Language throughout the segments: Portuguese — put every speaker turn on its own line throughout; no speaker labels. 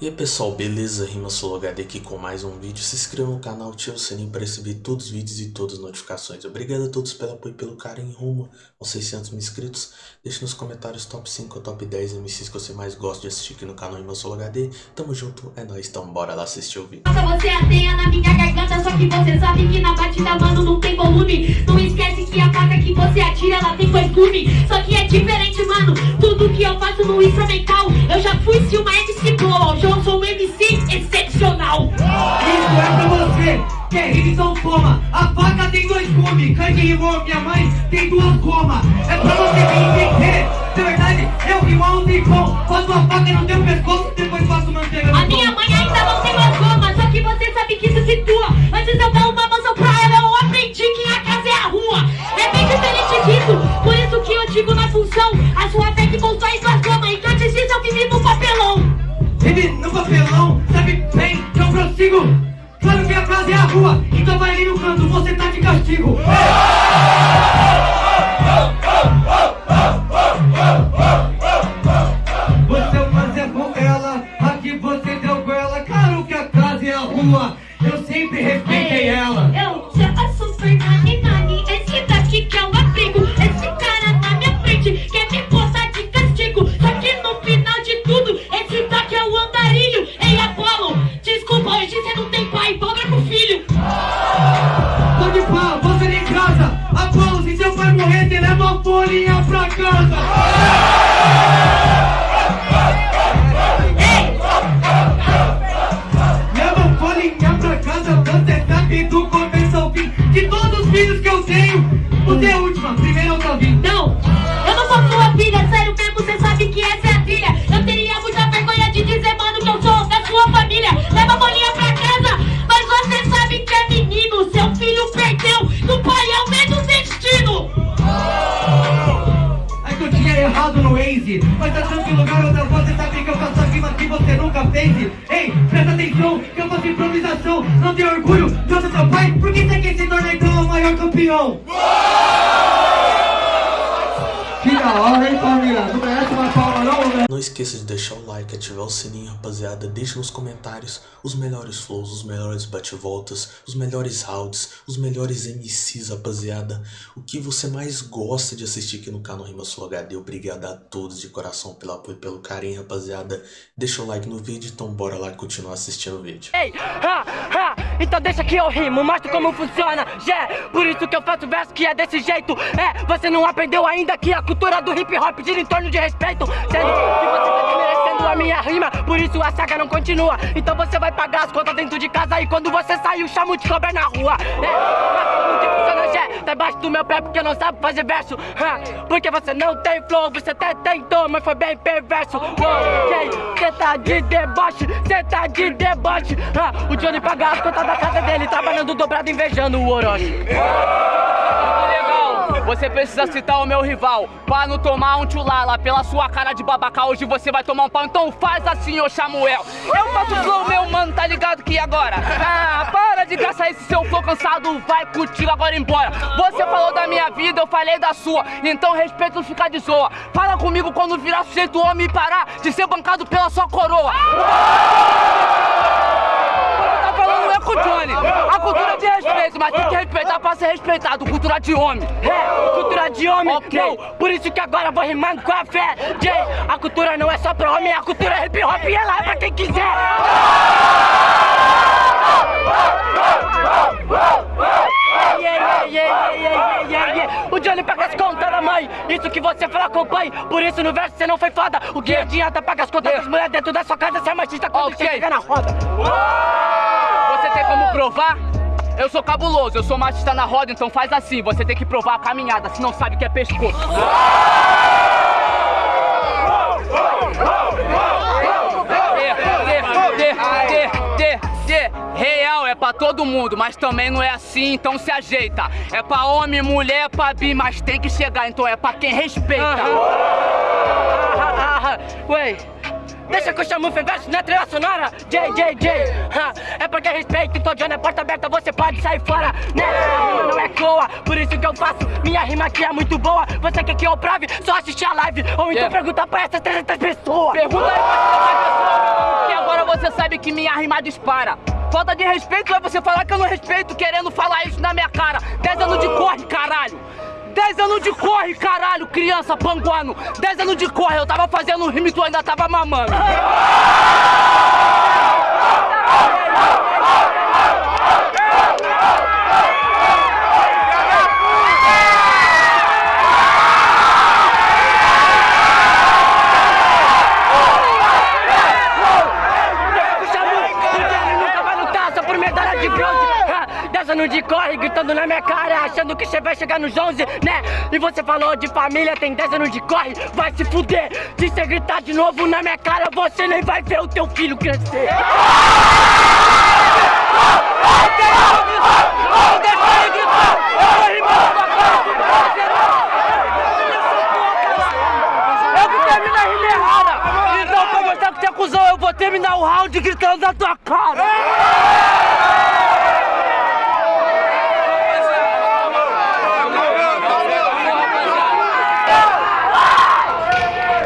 E aí pessoal, beleza? Rima HD aqui com mais um vídeo. Se inscreva no canal, ative o sininho para receber todos os vídeos e todas as notificações. Obrigado a todos pelo apoio e pelo carinho rumo aos 600 mil inscritos. Deixe nos comentários top 5 ou top 10 MCs que você mais gosta de assistir aqui no canal Rima HD. Tamo junto, é nóis, então bora lá assistir o vídeo.
Nossa, você ateia na minha garganta, só que você sabe que na batida, mano, não tem volume. Não esquece que a faca que você atira, ela tem costume. Só que é diferente, mano, faço no instrumental. Eu já fui se uma MC Blow, hoje eu sou um MC excepcional.
Isso é pra você, que é rima então toma. A faca tem dois gumes, cangue rimou, minha mãe tem duas gomas. É pra você me entender, de verdade, eu rimo há um tempão. Faço a faca no teu pescoço, depois faço manteiga no
A minha mãe ainda não tem mais goma, só que você sabe que isso situa. Antes eu dar uma rua, então
vai ali no canto, você tá de castigo. Você sabe errado no Waze. Mas tá tranquilo, garota, você sabe que eu faço rima que você nunca fez. Ei, presta atenção, que eu faço improvisação. Não tem orgulho eu ser seu pai Por que você quer se tornar então o maior campeão? Que da hora, hein, família? Não merece uma palma não,
esqueça de deixar o like, ativar o sininho, rapaziada. Deixe nos comentários os melhores flows, os melhores bate-voltas, os melhores rounds, os melhores MCs, rapaziada. O que você mais gosta de assistir aqui no canal Rima Sul HD. Obrigado a todos de coração pelo apoio e pelo carinho, rapaziada. Deixa o like no vídeo, então bora lá continuar assistindo o vídeo.
Ei, ha, ha, então deixa que eu rimo, mostro como funciona, já Por isso que eu faço verso que é desse jeito É, você não aprendeu ainda que a cultura do hip hop gira em torno de respeito Que você tá desmerecendo a minha rima Por isso a saga não continua. Então você vai pagar as contas dentro de casa E quando você sair o chamo de cobra na rua. É, que funciona, já Tá embaixo do meu pé porque não sabe fazer verso. Porque você não tem flow, você até tentou Mas foi bem perverso. Ok, cê tá de deboche, cê tá de deboche. O Johnny paga as contas da casa dele Trabalhando dobrado, invejando o Orochi.
Você precisa citar o meu rival. Pra não tomar um tchulala Pela sua cara de babaca Hoje você vai tomar um pau. Então faz assim, ô Samuel. Eu faço flow, meu mano, tá ligado que agora? Ah, para de gastar esse seu flow cansado. Vai contigo agora embora. Você falou da minha vida, eu falei da sua. Então respeito não ficar de zoa. Fala comigo quando virar sujeito homem E parar de ser bancado pela sua coroa A cultura de respeito, mas tem que respeitar pra ser respeitado. Cultura de homem.
É, cultura de homem,
Ok.
não. Por isso que agora eu vou rimando com a fé. Jay, a cultura não é só pra homem A cultura é hip hop e ela é pra quem quiser. Yeah, yeah, yeah. O Johnny paga as contas da mãe. Isso que você fala com o pai Por isso no verso você não foi foda. O que adianta pagar as contas das mulheres dentro da sua casa Você é machista quando
Ok.
você chega na roda
tem como provar? Eu sou cabuloso, eu sou machista na roda, então faz assim, você tem que provar a caminhada, se não sabe que é pescoço. Real é pra todo mundo, mas também não é assim, então se ajeita. É pra homem, mulher, pra bi, mas tem que chegar, então é pra quem respeita.
Ah, ah, ah, Ué, deixa que eu chamo o verso na trilha sonora J, J, J É porque respeito, então Johnny é porta aberta Você pode sair fora, né? A rima não é coa, por isso que eu faço Minha rima aqui é muito boa Você quer que eu prove? Só assistir a live Ou então
Yeah.
perguntar pra essas 300 pessoas
Pergunta aí pra essa pessoa, meu nome, que agora você sabe que minha rima dispara. Falta de respeito é você falar que eu não respeito, querendo falar isso na minha cara. 10 anos de caralho. 10 anos de corre, caralho, criança panguano. 10 anos de corre, eu tava fazendo um rima e tu ainda tava mamando.
Puxa muito, porque ele nunca vai lutar só por medalha de bronze. Ah, Dez anos de corre, gritando na minha cara, achando que você vai chegar nos 11, né? E você falou de família, tem 10 anos de corre, vai se fuder. Se você gritar de novo na minha cara, você nem vai ver o teu filho crescer. Então, que é eu vou terminar o round gritando na tua cara.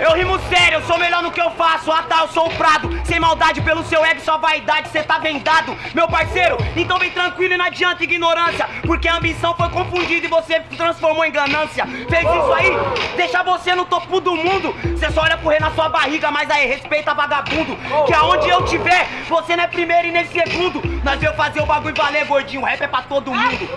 Eu rimo sério, eu sou melhor no que eu faço. Ah tá, eu sou o Prado. Sem maldade pelo seu ego, sua vaidade, cê tá vendado. Meu parceiro, então vem tranquilo e não adianta ignorância. Porque a ambição foi confundida e você transformou em ganância. Fez isso aí, deixa você no topo do mundo. Cê só olha correr na sua barriga, mas aí respeita vagabundo. Que aonde eu tiver, você não é primeiro e nem segundo. Nós veio fazer o bagulho valer, gordinho. Rap é pra todo mundo.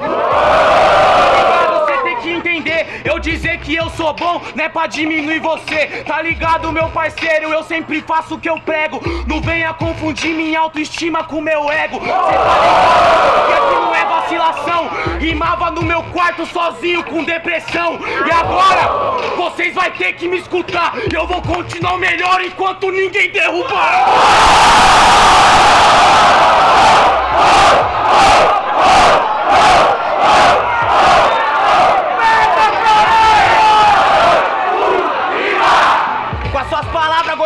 Que entender, eu dizer que eu sou bom não é pra diminuir você, tá ligado, meu parceiro? Eu sempre faço o que eu prego, não venha confundir minha autoestima com meu ego. Cê tá ligado? Que aqui não é vacilação, rimava no meu quarto sozinho com depressão. E agora, vocês vai ter que me escutar, eu vou continuar melhor enquanto ninguém derrubar. Com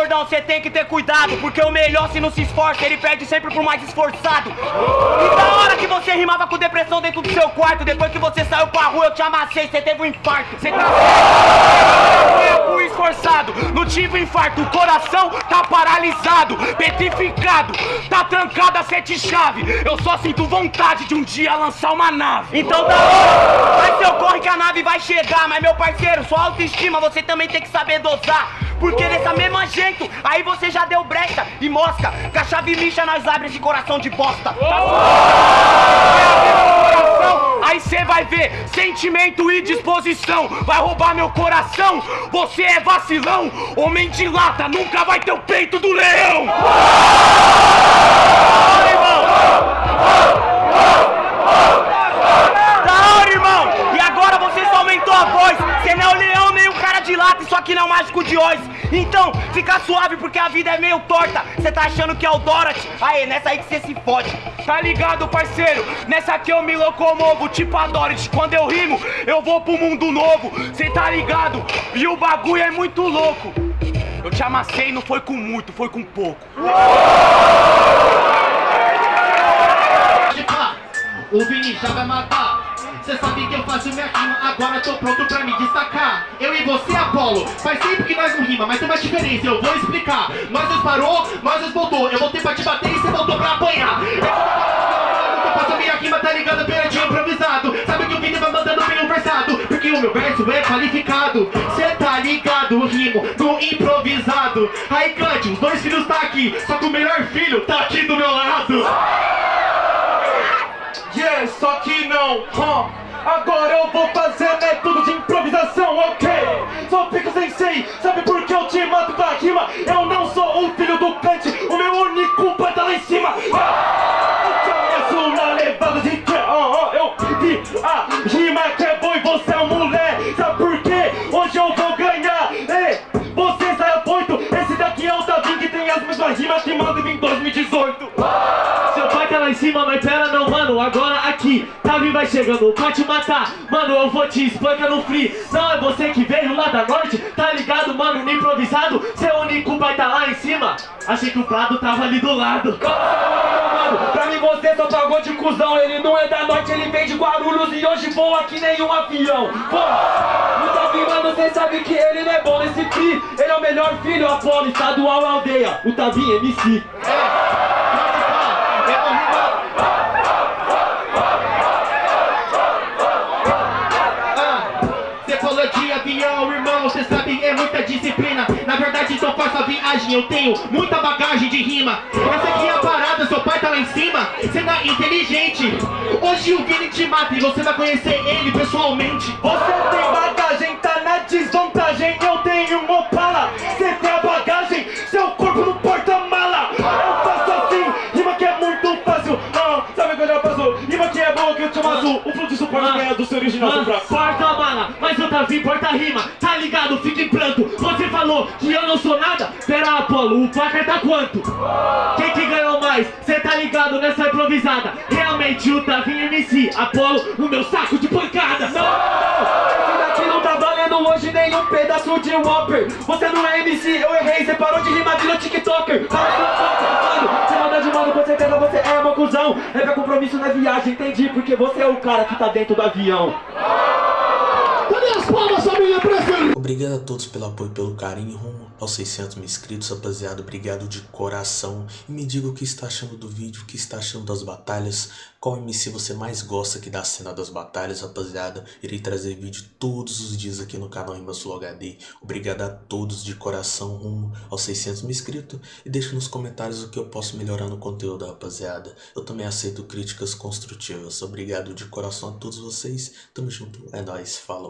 gordão, você tem que ter cuidado. Porque o melhor, se não se esforça, ele perde sempre pro mais esforçado. E da hora que você rimava com depressão dentro do seu quarto, depois que você saiu pra rua, eu te amassei, você teve um infarto. Você tá. Esforçado, não tive infarto. O coração tá paralisado, petrificado, tá trancado a sete chave. Eu só sinto vontade de um dia lançar uma nave. Então da hora, vai seu corre que a nave vai chegar. Mas meu parceiro, sua autoestima você também tem que saber dosar. Porque dessa mesma jeito, aí você já deu brecha e mosca. Que a chave lixa nós abre esse coração de bosta. Coração, Aí cê vai ver sentimento e disposição. Vai roubar meu coração. Você é vacilão. Homem de lata nunca vai ter o peito do leão. Da hora, irmão! E agora você só aumentou a voz! Você não é o leão nem o cara de lata, isso aqui não é o mágico de Oz! Então, fica suave porque a vida é meio torta! Você tá achando que é o Dorothy? Nessa aí que você se fode! Tá ligado, parceiro? Nessa aqui eu me locomovo, tipo a Dorothy! Quando eu rimo, eu vou pro mundo novo! Cê tá ligado? E o bagulho é muito louco! Eu te amassei, não foi com muito, foi com pouco!
Pá, O Vini já vai matar. Cê sabe que eu faço minha rima, agora tô pronto pra me destacar. Eu e você, Apolo, faz tempo que nós não rima, mas tem uma diferença, eu vou explicar. Nós dois parou, nós dois voltou. Eu voltei pra te bater e qualificado. Cê tá ligado, rimo no improvisado. Aí, Cante, os dois filhos tá aqui, só que o melhor filho tá aqui do meu lado. Yeah, só que não, huh? Agora eu vou fazer método de que manda em 2018. Seu pai tá lá em cima, mas vai chegando pra te matar. Mano, eu vou te espancar no free. Não é você que veio lá da norte, tá ligado, mano? No improvisado, seu único pai tá lá em cima. Achei que o Prado tava ali do lado. Mano, pra mim você só pagou de cuzão. Ele não é da norte, ele vem de Guarulhos e hoje voa que nem um avião. Pô, o Tavi, mano, cê sabe que ele não é bom nesse free. Ele é o melhor filho, Apolo, estadual aldeia. O Tavi MC. É. bagagem, eu tenho muita bagagem de rima. Essa aqui é a parada, seu pai tá lá em cima, você tá inteligente. Hoje o Vini te mata e você vai conhecer ele pessoalmente.
Você tem bagagem, tá na desvantagem, eu tenho um Opala. Você tem a bagagem, seu corpo não porta-mala. Eu faço assim, rima que é muito fácil. Não, sabe o que eu já faço? Rima que é boa que eu te azul. O fluxo suporte ganha do seu original, seu fraco.
Porta mala, mas eu tá vindo, porta rima, tá ligado? Fica em pranto. Você falou que eu não sou nada? Pera, Apolo, o placar tá quanto? Quem que ganhou mais? Cê tá ligado nessa improvisada? Realmente o Tavinho MC, Apolo, o meu saco de pancada.
Esse daqui não tá valendo hoje nenhum pedaço de Whopper. Você não é MC, eu errei, você parou de rimar, virou TikToker. Mano, Você manda de mano, com certeza você é uma cuzão. É pra compromisso na viagem, entendi, porque você é o cara que tá dentro do avião.
Cadê as palmas, família? Presta
Obrigado a todos pelo apoio pelo carinho rumo aos 600 mil inscritos, rapaziada. Obrigado de coração. E me diga o que está achando do vídeo, o que está achando das batalhas. Qual MC você mais gosta aqui da cena das batalhas, rapaziada. Irei trazer vídeo todos os dias aqui no canal Rimas Flow HD. Obrigado a todos de coração rumo aos 600 mil inscritos. E deixe nos comentários o que eu posso melhorar no conteúdo, rapaziada. Eu também aceito críticas construtivas. Obrigado de coração a todos vocês. Tamo junto. É nóis. Falou.